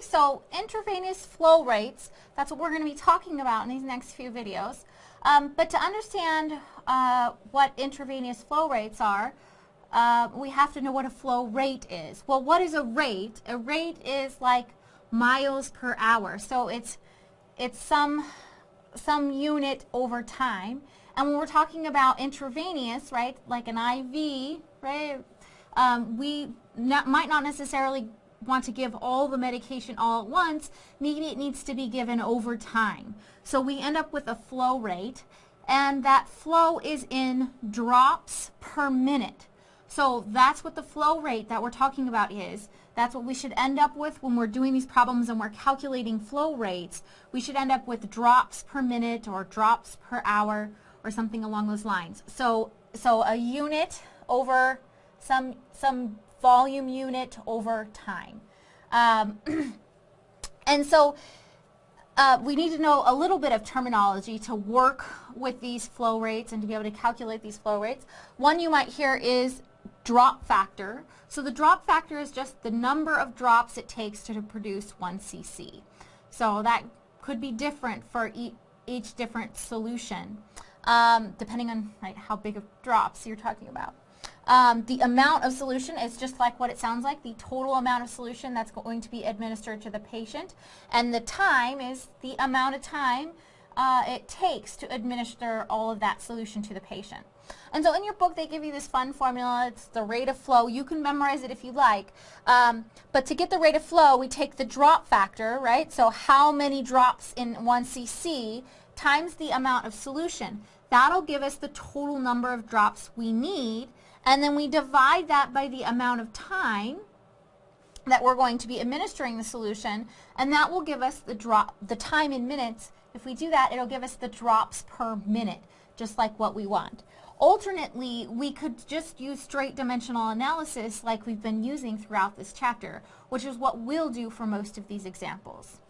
So intravenous flow rates, that's what we're going to be talking about in these next few videos. Um, but to understand uh, what intravenous flow rates are, uh, we have to know what a flow rate is. Well, what is a rate? A rate is like miles per hour. So it's, it's some, some unit over time. And when we're talking about intravenous, right, like an IV, right, um, we not, might not necessarily want to give all the medication all at once, maybe it needs to be given over time. So we end up with a flow rate, and that flow is in drops per minute. So that's what the flow rate that we're talking about is. That's what we should end up with when we're doing these problems and we're calculating flow rates. We should end up with drops per minute or drops per hour or something along those lines. So, so a unit over some, some volume unit over time. Um, and so uh, we need to know a little bit of terminology to work with these flow rates and to be able to calculate these flow rates. One you might hear is drop factor. So the drop factor is just the number of drops it takes to produce 1 cc. So that could be different for e each different solution, um, depending on how big of drops you're talking about. Um, the amount of solution is just like what it sounds like, the total amount of solution that's going to be administered to the patient. And the time is the amount of time uh, it takes to administer all of that solution to the patient. And so in your book, they give you this fun formula. It's the rate of flow. You can memorize it if you like. Um, but to get the rate of flow, we take the drop factor, right? So how many drops in 1 cc times the amount of solution. That'll give us the total number of drops we need and then we divide that by the amount of time that we're going to be administering the solution, and that will give us the drop, the time in minutes. If we do that, it'll give us the drops per minute, just like what we want. Alternately, we could just use straight dimensional analysis like we've been using throughout this chapter, which is what we'll do for most of these examples.